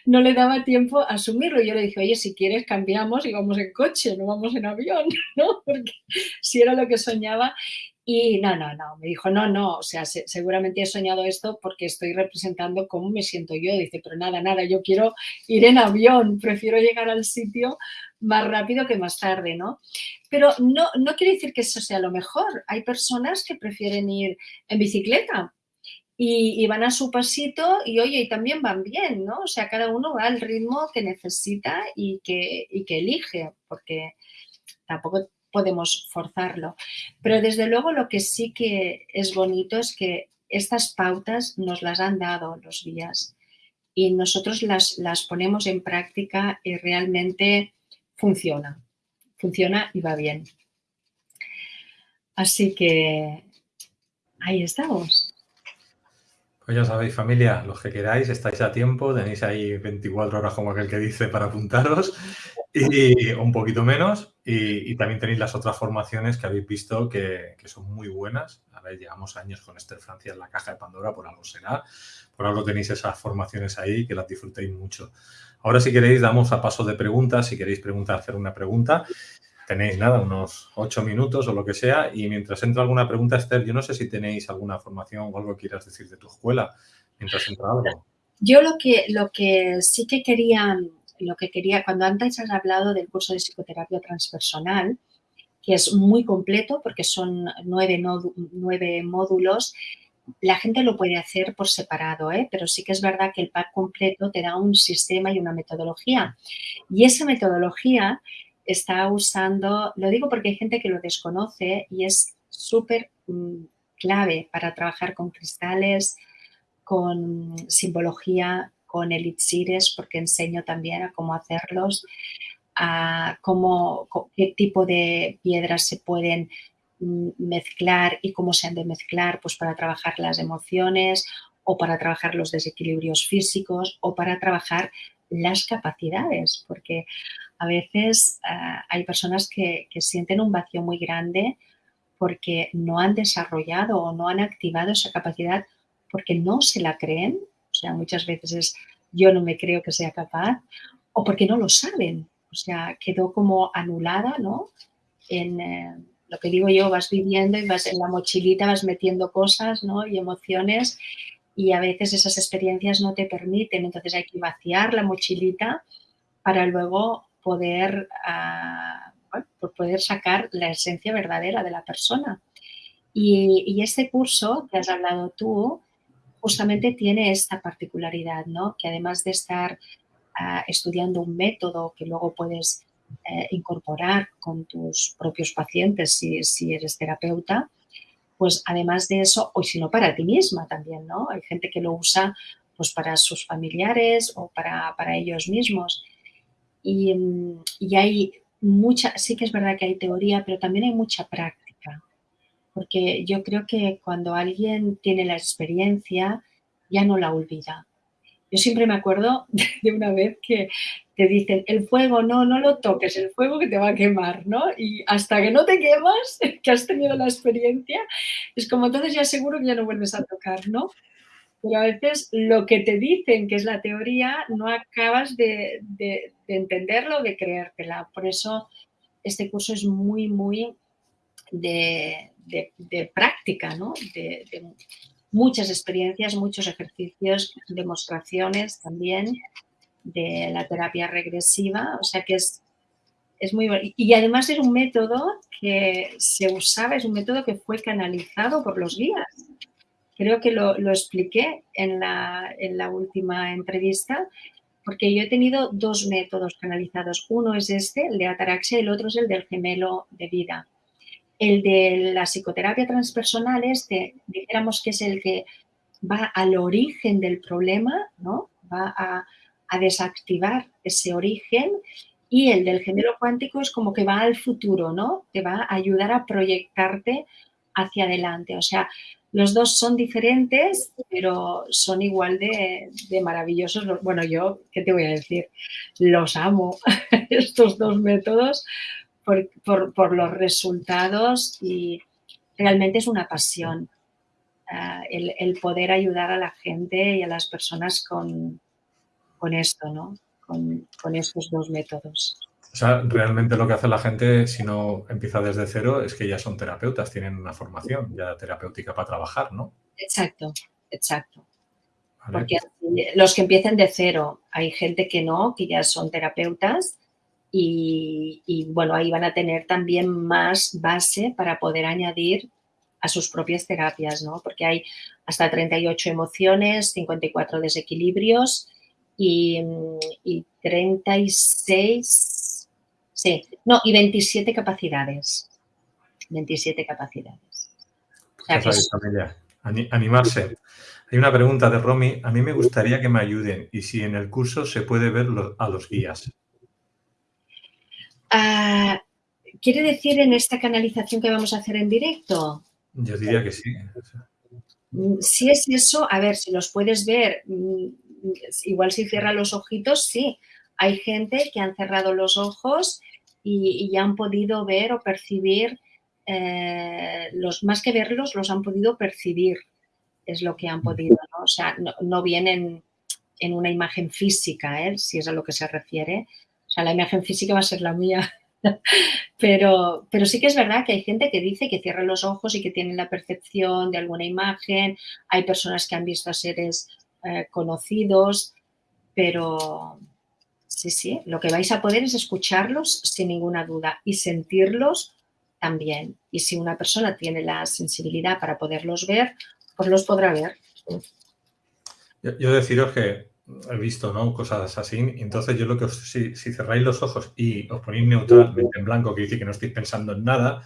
no le daba tiempo a asumirlo. Y yo le dije, oye, si quieres cambiamos y vamos en coche, no vamos en avión, (laughs) ¿no? Porque si era lo que soñaba. Y no, no, no, me dijo, no, no, o sea, seguramente he soñado esto porque estoy representando cómo me siento yo. Dice, pero nada, nada, yo quiero ir en avión, prefiero llegar al sitio más rápido que más tarde, ¿no? Pero no, no quiere decir que eso sea lo mejor. Hay personas que prefieren ir en bicicleta y, van a su pasito y oye, y también van bien, ¿no? O sea, cada uno va al ritmo que necesita y que, y que elige, porque tampoco podemos forzarlo. Pero desde luego lo que sí que es bonito es que estas pautas nos las han dado los guías y nosotros las, las ponemos en práctica y realmente funciona, funciona y va bien. Así que ahí estamos. Pues ya sabéis, familia, los que queráis, estáis a tiempo, tenéis ahí 24 horas como aquel que dice para apuntaros y un poquito menos. Y, también tenéis las otras formaciones que habéis visto que, son muy buenas. A ver, llevamos años con Esther Francia en la caja de Pandora, por algo será. Por algo tenéis esas formaciones ahí, que las disfrutéis mucho. Ahora, si queréis, damos a paso de preguntas. Si queréis preguntar, hacer una pregunta tenéis nada, unos ocho minutos o lo que sea, y mientras entra alguna pregunta, Esther, yo no sé si tenéis alguna formación o algo que quieras decir de tu escuela, mientras entra algo. Yo lo que, lo que sí que quería, lo que quería, cuando antes has hablado del curso de psicoterapia transpersonal, que es muy completo porque son nueve, nueve módulos, la gente lo puede hacer por separado, ¿eh? pero sí que es verdad que el pack completo te da un sistema y una metodología. Y esa metodología está usando, lo digo porque hay gente que lo desconoce y es súper mm, clave para trabajar con cristales, con simbología, con elixires, porque enseño también a cómo hacerlos, a cómo, qué tipo de piedras se pueden mm, mezclar y cómo se han de mezclar, pues para trabajar las emociones o para trabajar los desequilibrios físicos o para trabajar las capacidades, porque a veces ah, hay personas que, sienten un vacío muy grande porque no han desarrollado o no han activado esa capacidad porque no se la creen, muchas veces es yo no me creo que sea capaz, o porque no lo saben, o sea, quedó como anulada, ¿no? En eh, lo que digo yo, vas viviendo y vas en la mochilita, vas metiendo cosas, ¿no? Y emociones y a veces esas experiencias no te permiten, entonces hay que vaciar la mochilita para luego poder, ah, poder sacar la esencia verdadera de la persona. Y, este curso que has hablado tú, justamente tiene esta particularidad, ¿no? Que además de estar ah, estudiando un método que luego puedes eh, incorporar con tus propios pacientes si, eres terapeuta, pues además de eso, o si no para ti misma también, ¿no? Hay gente que lo usa pues para sus familiares o para, ellos mismos. Y, y, hay mucha, sí que es verdad que hay teoría, pero también hay mucha práctica. Porque yo creo que cuando alguien tiene la experiencia, ya no la olvida. Yo siempre me acuerdo (laughs) de una vez que te dicen, el fuego, no, no lo toques, el fuego que te va a quemar, ¿no? Y hasta que no te quemas, (laughs) que has tenido la experiencia, es como entonces ya seguro que ya no vuelves a tocar, ¿no? Pero a veces lo que te dicen, que es la teoría, no acabas de, de, de entenderlo, de creértela. Por eso este curso es muy, muy de, práctica, ¿no? de muchas experiencias, muchos ejercicios, demostraciones también de la terapia regresiva, o sea que es, es muy... Y además es un método que se usaba, es un método que fue canalizado por los guías. Creo que lo, lo expliqué en la, en la última entrevista, porque yo he tenido dos métodos canalizados. Uno es este, el de ataraxia, y el otro es el del gemelo de vida. El de la psicoterapia transpersonal, este, dijéramos que es el que va al origen del problema, ¿no? Va a, desactivar ese origen y el del género cuántico es como que va al futuro, ¿no? Te va a ayudar a proyectarte hacia adelante. O sea, los dos son diferentes, pero son igual de, de, maravillosos. Bueno, yo, ¿qué te voy a decir? Los amo, (laughs) estos dos métodos, por, los resultados y realmente es una pasión ah, el, poder ayudar a la gente y a las personas con, con esto, ¿no? Con, con estos dos métodos. O sea, realmente lo que hace la gente, si no empieza desde cero, es que ya son terapeutas, tienen una formación ya terapéutica para trabajar, ¿no? Exacto, exacto. Porque los que empiecen de cero, hay gente que no, que ya son terapeutas y, bueno, ahí van a tener también más base para poder añadir a sus propias terapias, ¿no? Porque hay hasta 38 emociones, 54 desequilibrios y, y 36, sí, no, y 27 capacidades. 27 capacidades. Animarse. Hay una pregunta de Romy. A mí me gustaría que me ayuden y si en el curso se puede ver a los guías. Ah, ¿Quiere decir en esta canalización que vamos a hacer en directo? Yo diría que sí. Mm, si es eso, a ver, si los puedes ver, mm, igual si cierra los ojitos, sí. Hay gente que han cerrado los ojos y, ya han podido ver o percibir, eh, los, más que verlos, los han podido percibir es lo que han podido, ¿no? O sea, no, vienen en una imagen física, ¿eh? si es a lo que se refiere. O sea, la imagen física va a ser la mía. (laughs) pero, pero sí que es verdad que hay gente que dice que cierra los ojos y que tienen la percepción de alguna imagen. Hay personas que han visto a seres eh, conocidos, pero sí, sí, lo que vais a poder es escucharlos sin ninguna duda y sentirlos también. Y si una persona tiene la sensibilidad para poderlos ver, pues los podrá ver. Yo, deciros que he visto ¿no? cosas así, entonces yo lo que os, si, si cerráis los ojos y os ponéis neutralmente en blanco, que dice que no estáis pensando en nada,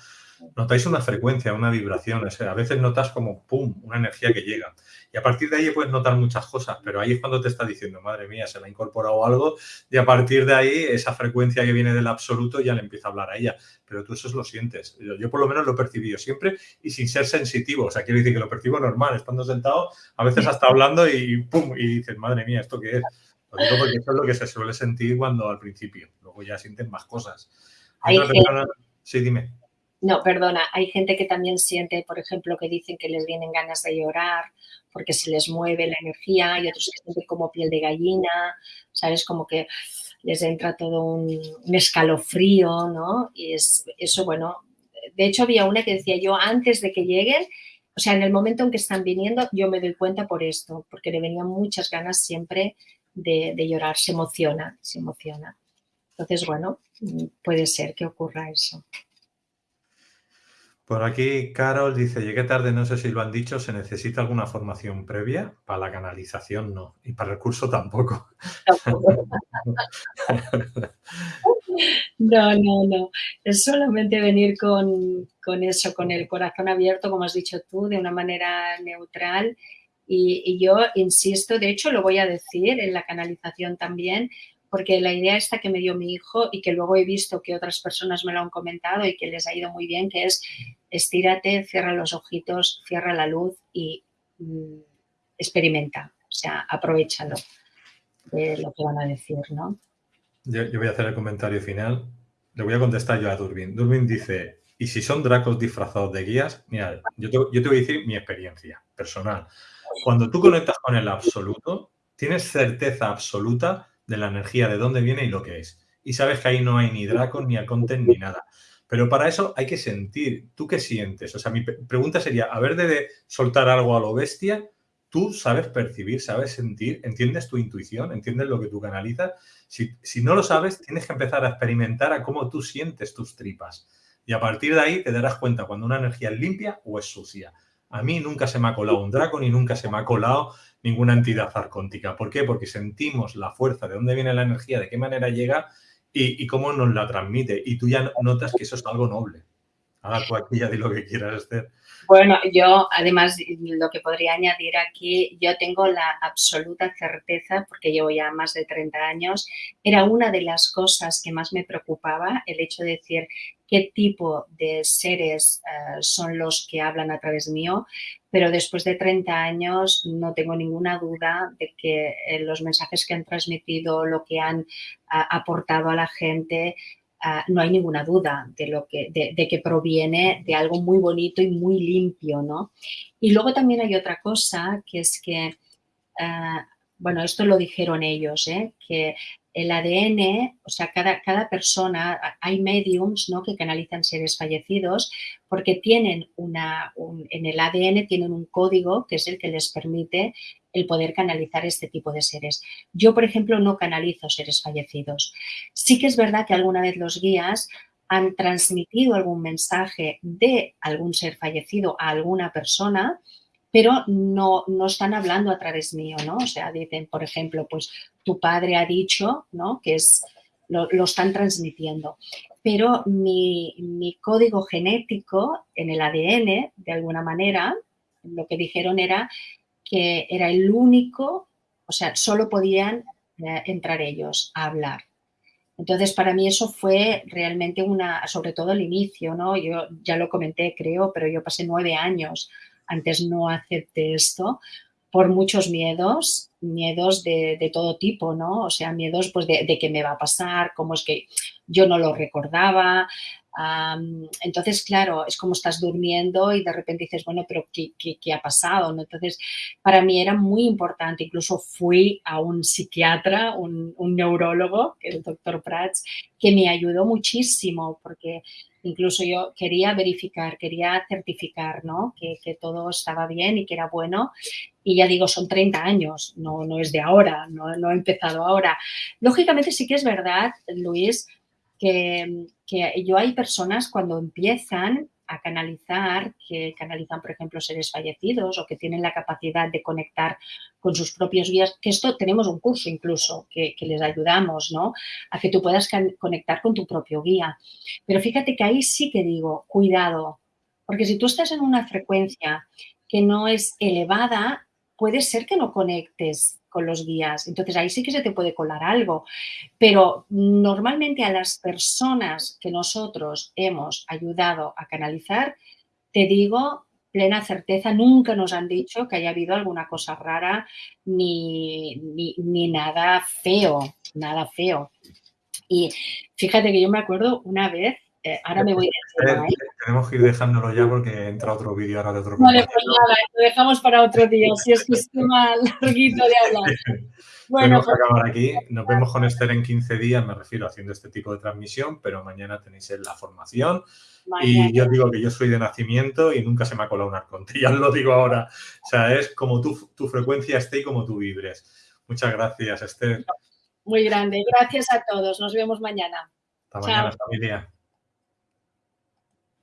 notáis una frecuencia, una vibración, a veces notas como pum, una energía que llega. Y a partir de ahí puedes notar muchas cosas, pero ahí es cuando te está diciendo, madre mía, se le ha incorporado algo, y a partir de ahí esa frecuencia que viene del absoluto ya le empieza a hablar a ella. Pero tú eso lo sientes. Yo, por lo menos lo he percibido siempre y sin ser sensitivo. O sea, quiero decir que lo percibo normal, estando sentado, a veces hasta hablando y pum, y dices, madre mía, ¿esto qué es? Lo digo porque eso es lo que se suele sentir cuando al principio. Luego ya sienten más cosas. Sí, dime. No, perdona, hay gente que también siente, por ejemplo, que dicen que les vienen ganas de llorar porque se les mueve la energía y otros que sienten como piel de gallina, ¿sabes? Como que les entra todo un, escalofrío, ¿no? Y es, eso, bueno, de hecho había una que decía yo antes de que lleguen, o sea, en el momento en que están viniendo, yo me doy cuenta por esto, porque le venían muchas ganas siempre de, de llorar, se emociona, se emociona. Entonces, bueno, puede ser que ocurra eso. Por aquí, Carol dice, llegué tarde, no sé si lo han dicho, ¿se necesita alguna formación previa? Para la canalización no, y para el curso tampoco. (laughs) No, no, no. Es solamente venir con, eso, con el corazón abierto, como has dicho tú, de una manera neutral. Y yo insisto, de hecho lo voy a decir en la canalización también, porque la idea esta que me dio mi hijo y que luego he visto que otras personas me lo han comentado y que les ha ido muy bien, que es estírate, cierra los ojitos, cierra la luz y mm, experimenta, o sea, aprovechalo de lo que van a decir, ¿no? Yo, voy a hacer el comentario final. Le voy a contestar yo a Durbin. Durbin dice, ¿y si son dracos disfrazados de guías? Mira, yo te, yo te voy a decir mi experiencia personal. Cuando tú conectas con el absoluto, tienes certeza absoluta de la energía, de dónde viene y lo que es. Y sabes que ahí no hay ni Dracon, ni Aconten, ni nada. Pero para eso hay que sentir. ¿Tú qué sientes? O sea, mi pregunta sería, a ver de soltar algo a lo bestia, tú sabes percibir, sabes sentir, entiendes tu intuición, entiendes lo que tú canalizas. Si, si no lo sabes, tienes que empezar a experimentar a cómo tú sientes tus tripas. Y a partir de ahí te darás cuenta cuando una energía es limpia o es sucia. A mí nunca se me ha colado un dragón y nunca se me ha colado ninguna entidad arcóntica. ¿Por qué? Porque sentimos la fuerza, de dónde viene la energía, de qué manera llega y, cómo nos la transmite. Y tú ya notas que eso es algo noble. Ahora tú aquí ya di lo que quieras hacer. Bueno, yo además lo que podría añadir aquí, yo tengo la absoluta certeza, porque llevo ya más de 30 años, era una de las cosas que más me preocupaba, el hecho de decir qué tipo de seres eh, son los que hablan a través mío, pero después de 30 años no tengo ninguna duda de que eh, los mensajes que han transmitido, lo que han aportado a la gente, ah, no hay ninguna duda de, lo que, de, que proviene de algo muy bonito y muy limpio, ¿no? Y luego también hay otra cosa que es que, ah, bueno, esto lo dijeron ellos, ¿eh? que el ADN, o sea, cada, cada persona, hay mediums ¿no? que canalizan seres fallecidos porque tienen una, en el ADN tienen un código que es el que les permite el poder canalizar este tipo de seres. Yo, por ejemplo, no canalizo seres fallecidos. Sí que es verdad que alguna vez los guías han transmitido algún mensaje de algún ser fallecido a alguna persona, pero no, no están hablando a través mío, ¿no? O sea, dicen, por ejemplo, pues tu padre ha dicho, ¿no? Que es, lo, están transmitiendo. Pero mi, mi, código genético en el ADN, de alguna manera, lo que dijeron era que era el único, o sea, solo podían eh, entrar ellos a hablar. Entonces, para mí eso fue realmente una, sobre todo el inicio, ¿no? Yo ya lo comenté, creo, pero yo pasé nueve años antes no acepté esto por muchos miedos, miedos de, todo tipo, ¿no? O sea, miedos pues de, de, qué me va a pasar, cómo es que yo no lo recordaba. Entonces, claro, es como estás durmiendo y de repente dices, bueno, pero ¿qué, qué, ha pasado? Entonces, para mí era muy importante. Incluso fui a un psiquiatra, un, un neurólogo, que es el doctor Prats, que me ayudó muchísimo porque Incluso yo quería verificar, quería certificar ¿no? que, todo estaba bien y que era bueno. Y ya digo, son 30 años, no, no es de ahora, no, no he empezado ahora. Lógicamente sí que es verdad, Luis, que, que yo hay personas cuando empiezan a canalizar, que canalizan, por ejemplo, seres fallecidos o que tienen la capacidad de conectar con sus propios guías, que esto tenemos un curso incluso que, les ayudamos, ¿no? A que tú puedas conectar con tu propio guía. Pero fíjate que ahí sí que digo, cuidado, porque si tú estás en una frecuencia que no es elevada, puede ser que no conectes con los guías. Entonces ahí sí que se te puede colar algo. Pero normalmente a las personas que nosotros hemos ayudado a canalizar, te digo, plena certeza, nunca nos han dicho que haya habido alguna cosa rara ni, ni, nada feo, nada feo. Y fíjate que yo me acuerdo una vez eh, ahora me voy a ¿eh? Tenemos que ir dejándolo ya porque entra otro vídeo ahora de otro Vale, pues nada, lo dejamos para otro día, si es que es más (laughs) larguito de hablar. Bueno, pues, acabar aquí. Nos vemos con Esther en 15 días, me refiero haciendo este tipo de transmisión, pero mañana tenéis la formación. Y yo digo que yo soy de nacimiento y nunca se me ha colado un arconte, ya lo digo ahora. O sea, es como tu, tu frecuencia esté y como tú vibres. Muchas gracias, Esther. Muy grande. Gracias a todos. Nos vemos mañana. Hasta mañana, familia.